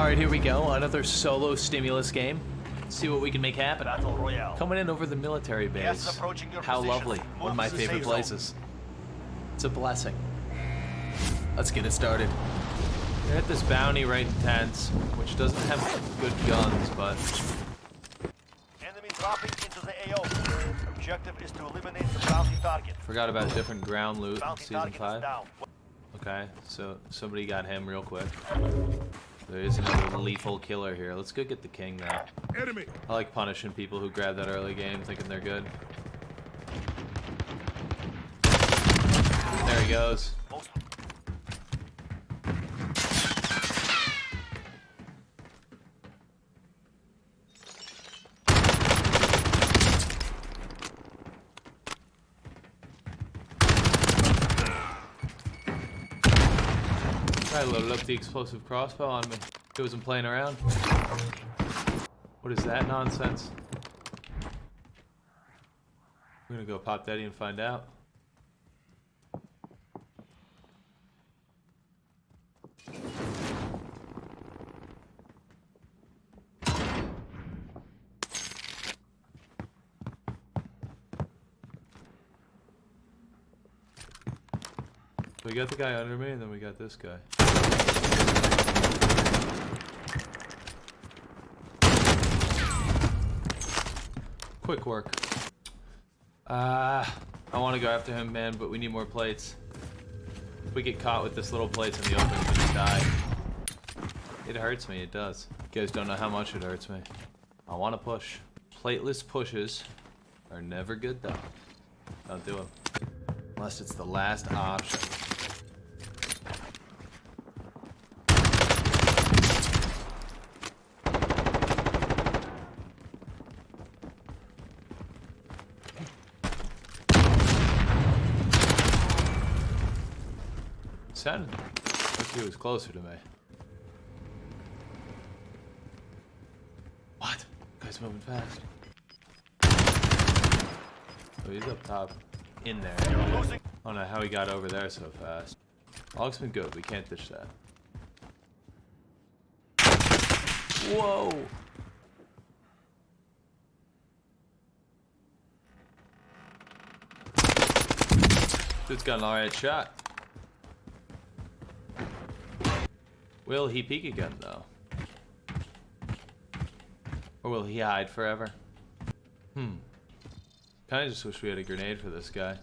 Alright, here we go. Another solo stimulus game. Let's see what we can make happen. Battle Royale. Coming in over the military base. is approaching your How position. lovely. Move One of my favorite places. It's a blessing. Let's get it started. We're at this bounty right in tents, which doesn't have good guns, but Enemy dropping into the AO. Objective is to eliminate the bounty target. forgot about different ground loot in Bounty season 5. Okay, so somebody got him real quick. There is another lethal killer here. Let's go get the king now. Enemy! I like punishing people who grab that early game thinking they're good. There he goes. Most I loaded up the explosive crossbow on me. He wasn't playing around. What is that nonsense? We're gonna go pop daddy and find out. We got the guy under me, and then we got this guy. Quick work. Uh, I want to go after him, man, but we need more plates. If we get caught with this little plates in the open, we're gonna die. It hurts me, it does. You guys don't know how much it hurts me. I want to push. Plateless pushes are never good, though. Don't do them. Unless it's the last option. Sounded like he was closer to me. What? Guy's moving fast. Oh, he's up top. In there. Oh, I don't know how he got over there so fast. Log's been good. We can't ditch that. Whoa! Dude's got an alright shot. Will he peek again, though? Or will he hide forever? Hmm. Kinda just wish we had a grenade for this guy.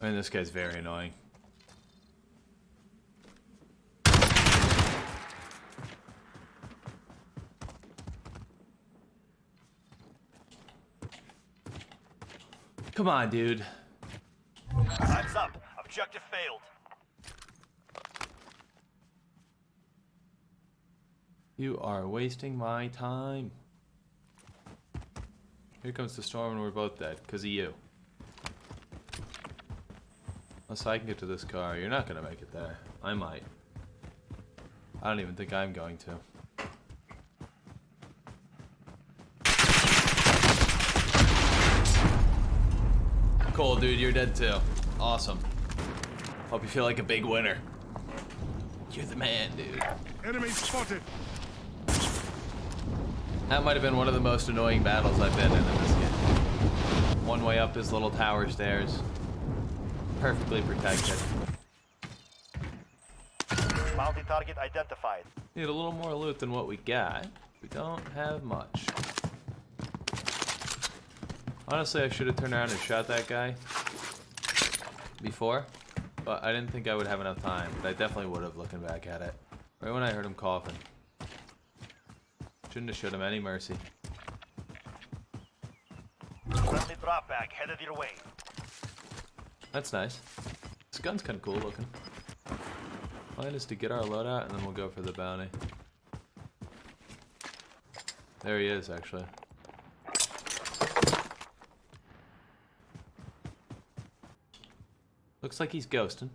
I mean, this guy's very annoying. Come on, dude. Time's up. Objective failed. You are wasting my time. Here comes the storm and we're both dead, because of you. Unless I can get to this car, you're not gonna make it there. I might. I don't even think I'm going to. Cool, dude, you're dead too. Awesome. Hope you feel like a big winner. You're the man, dude. Enemy spotted! That might have been one of the most annoying battles I've been in in this game. One way up this little tower stairs. Perfectly protected. Bounty target identified. Need a little more loot than what we got. We don't have much. Honestly, I should have turned around and shot that guy before, but I didn't think I would have enough time, but I definitely would have looking back at it. Right when I heard him coughing. Shouldn't have showed him any mercy. Friendly drop bag headed your way. That's nice. This gun's kind of cool looking. Plan is to get our loadout and then we'll go for the bounty. There he is, actually. Looks like he's ghosting.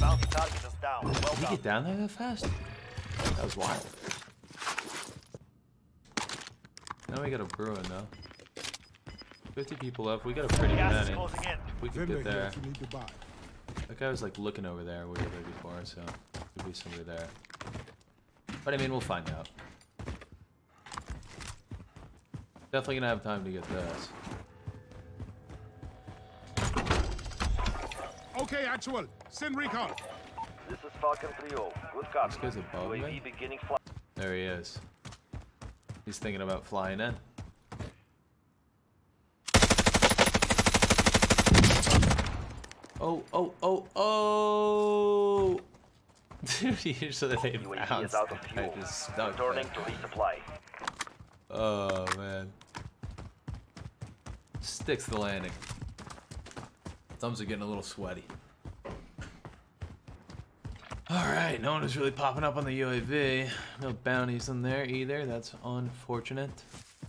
Bounty target is down. Well Did he get down there that fast? That was wild. Now we got a Bruen though. 50 people left. We got a pretty Gas is many. closing in. We could get there. if you need to buy. That guy was like looking over there. We were there before, so could be somebody there. But I mean, we'll find out. Definitely gonna have time to get this. Okay, actual. Send recon. This is Falcon 3-0. Good copy. This guy's above UAV me? beginning. There he is. He's thinking about flying in. Oh, oh, oh, oh! Dude, usually they UAV bounce. is out of I fuel. just stuck Returning to resupply. Oh, man. Sticks the landing. Thumbs are getting a little sweaty. Alright, no one is really popping up on the UAV. No bounties in there either. That's unfortunate.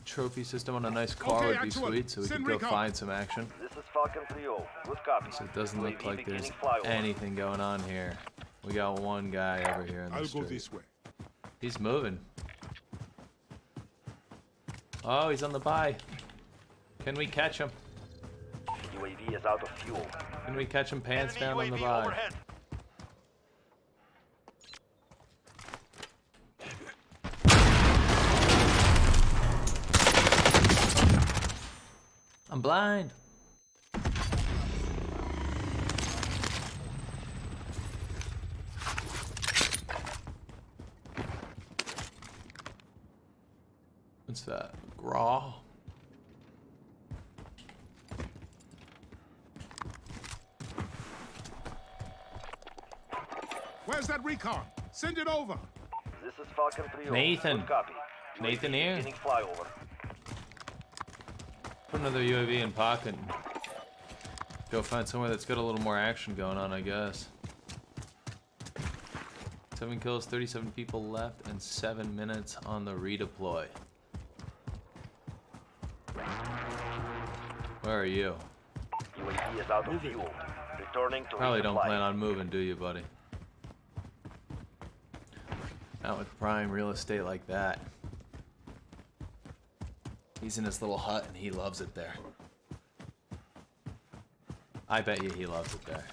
Trophy system on a nice car Okay, would be excellent. sweet, so we Send could go recon. find some action. This is Falcon 3-0. Good copy. So it doesn't look like there's anything going on here. We got one guy over here in the I'll go this way. He's moving. Oh, he's on the buy. Can we catch him? UAV is out of fuel. Can we catch him pants Enemy down on the buy? overhead. I'm blind. What's that? Grau? Where's that recon? Send it over. This is Falcon 3-0. Nathan. Good copy. Nathan here. Flyover. Put another UAV in pocket. and Go find somewhere that's got a little more action going on, I guess. Seven kills, 37 people left, and seven minutes on the redeploy. Where are you? UAV is out of fuel. Returning to Probably don't plan on moving, do you, buddy? Not with prime real estate like that. He's in his little hut and he loves it there. I bet you he loves it there.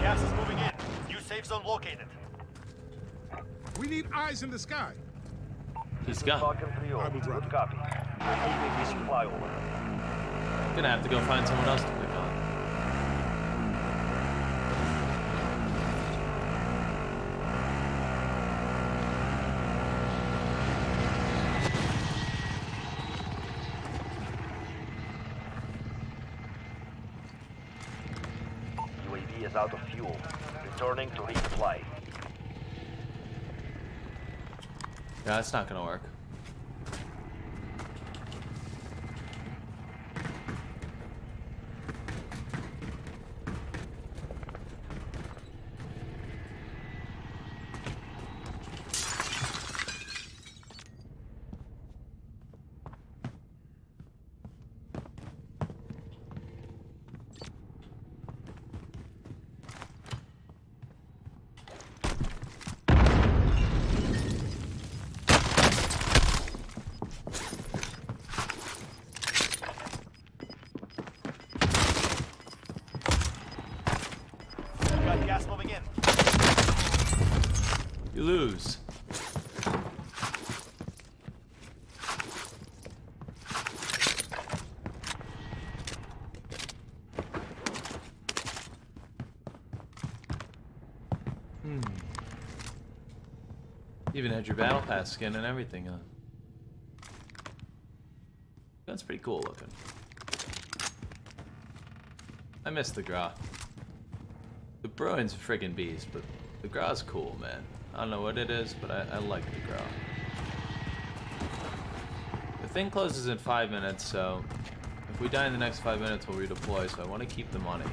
Gas is moving in. New safe zone located. We need eyes in the sky. He's gone. I will drop Good copy. Flyover. Gonna have to go find someone else to pick on. UAV is out of fuel. Returning to resupply. Yeah, that's not gonna work. We got gas moving in. You lose. Hmm. Even had your battle pass skin and everything on. That's pretty cool looking. I miss the Grau. The Bruen's a friggin' beast, but the Grau's cool, man. I don't know what it is, but I, I like the Grau. The thing closes in five minutes, so if we die in the next five minutes, we'll redeploy, so I want to keep the money.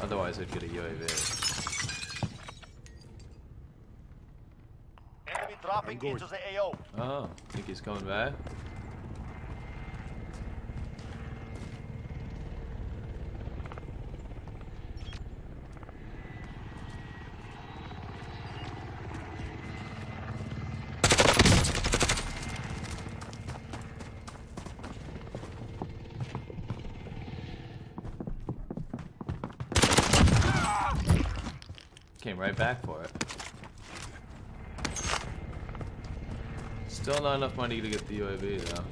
Otherwise, I'd get a UAV. Enemy dropping going. into the AO. Oh, think he's coming back? Came right back for it. Still not enough money to get the UAV though.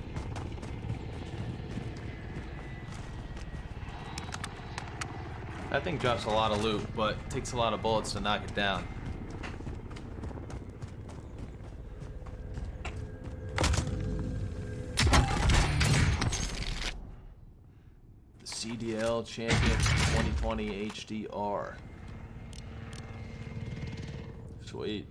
That thing drops a lot of loot, but takes a lot of bullets to knock it down. The CDL Champion 2020 HDR. Sweet.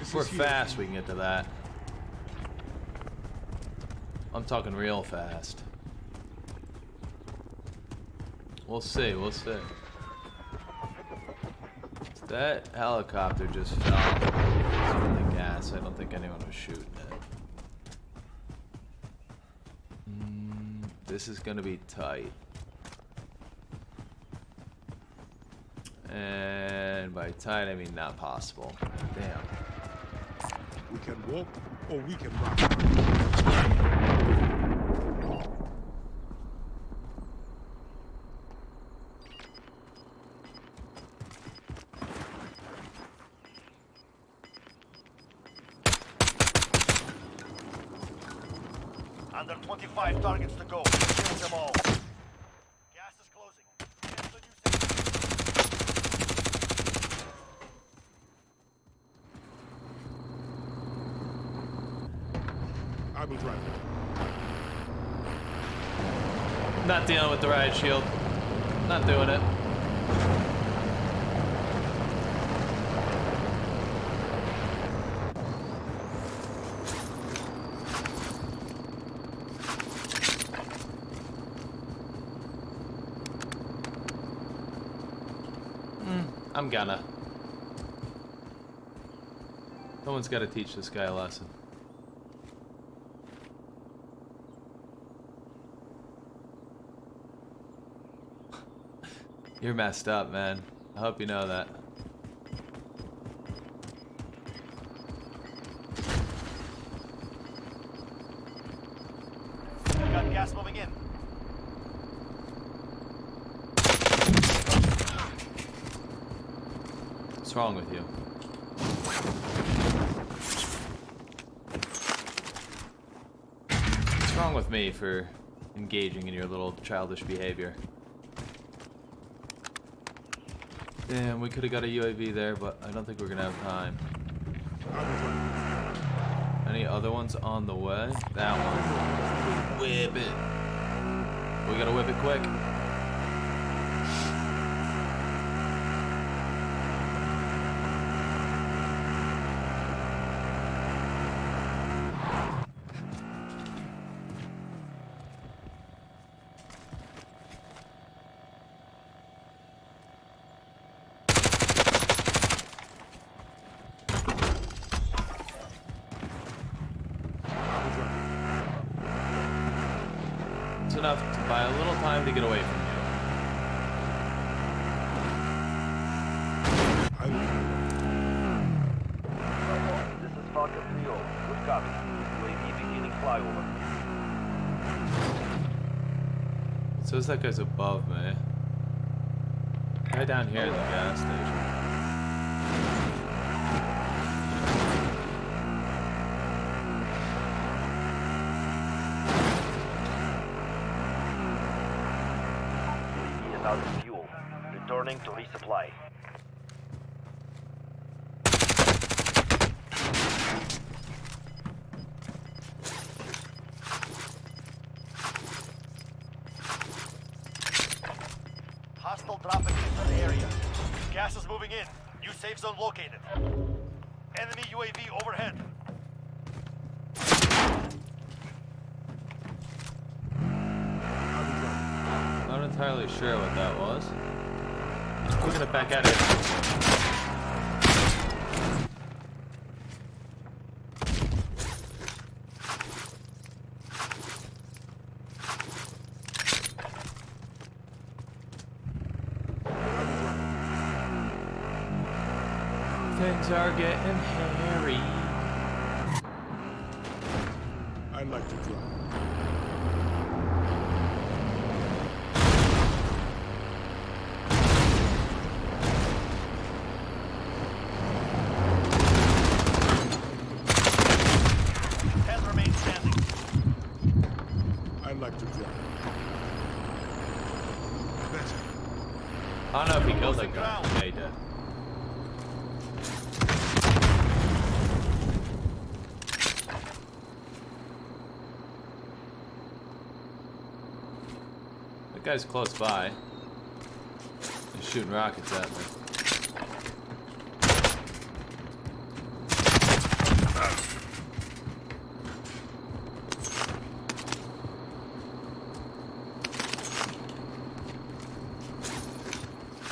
If we're fast, we can get to that. I'm talking real fast. We'll see, we'll see. That helicopter just fell from the gas. I don't think anyone was shooting this is gonna be tight. And by tight, I mean not possible. Damn. We can walk or we can run. Under 25 targets to go. Kill them all. Gas is closing. Get to new safe. I will drive. Not dealing with the riot shield. Not doing it. Gonna. Someone's got to teach this guy a lesson. You're messed up, man. I hope you know that. We got gas moving in. What's wrong with you? What's wrong with me for engaging in your little childish behavior? Damn, we could have got a UAV there, but I don't think we're gonna have time. Any other ones on the way? That one. Whip it. We gotta whip it quick. I will drive. It's enough to buy a little time to get away from you. This is Falcon 3 Good copy. UAV beginning flyover. It says that guy's above me. Guy down here at the gas station. to resupply. Hostile dropping into the area. Gas is moving in. New safe zone located. Enemy UAV overhead. Not entirely sure what that was. We're gonna back at it. Things are getting hairy. I'd like to drive. Ten remain standing. I like to drive. Better. I don't know if he killed that Losing guy. ground. Yeah, he did. That guy's close by. He's shooting rockets at me.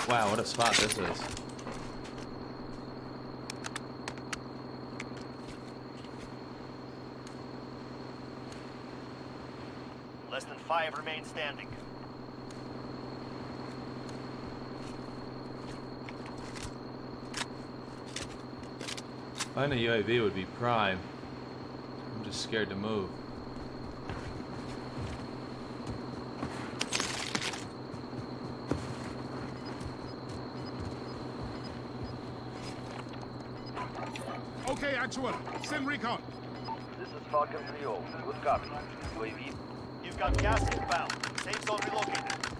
Wow, what a spot this is. Less than five remain standing. Finding a UAV would be prime. I'm just scared to move. Okay, actual. Send recon. This is Falcon 3-0. Good copy. UAV. You've got gas inbound. Safe zone relocated.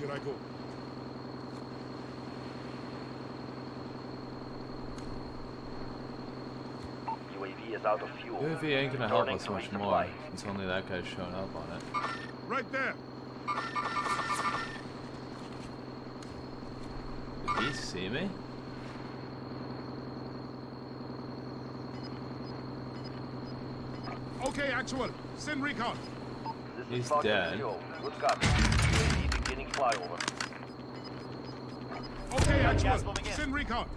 Here I go. UAV is out of fuel. UAV ain't gonna help us much more. It's only that guy showing up on it. Right there. Did he see me? Okay, actual. Send recon. This He's is dead. 3-0. Good copy. UAV beginning flyover. Okay, Got gas actual. moving in. Send recon.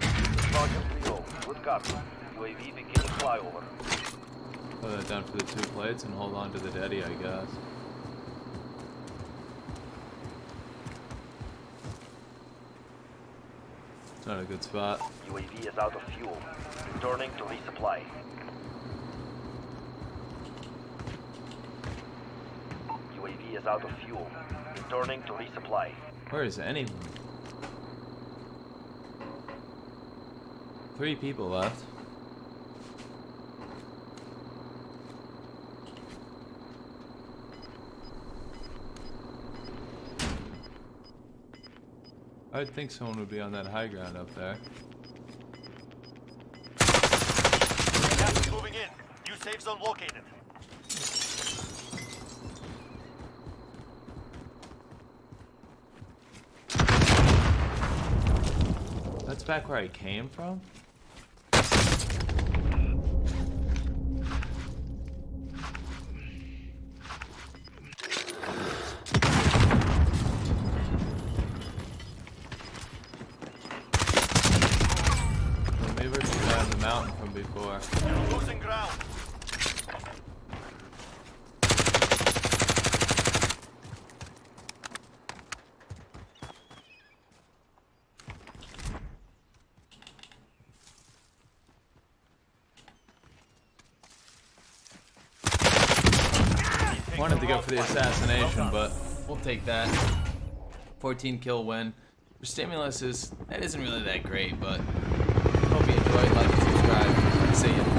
This is Falcon 3-0. Good copy. UAV beginning flyover. Put that down for the two plates and hold on to the daddy, I guess. It's not a good spot. UAV is out of fuel. Returning to resupply. UAV is out of fuel. Returning to resupply. Where is anyone? Three people left. I'd think someone would be on that high ground up there. Gas is moving in. New safe zone located. That's back where I came from? Maybe we're down the mountain from before. Losing ground. Wanted to go for the assassination, but we'll take that. 14 kill win. For Stimulus is that isn't really that great, but hope you enjoyed, like, and subscribe. See ya.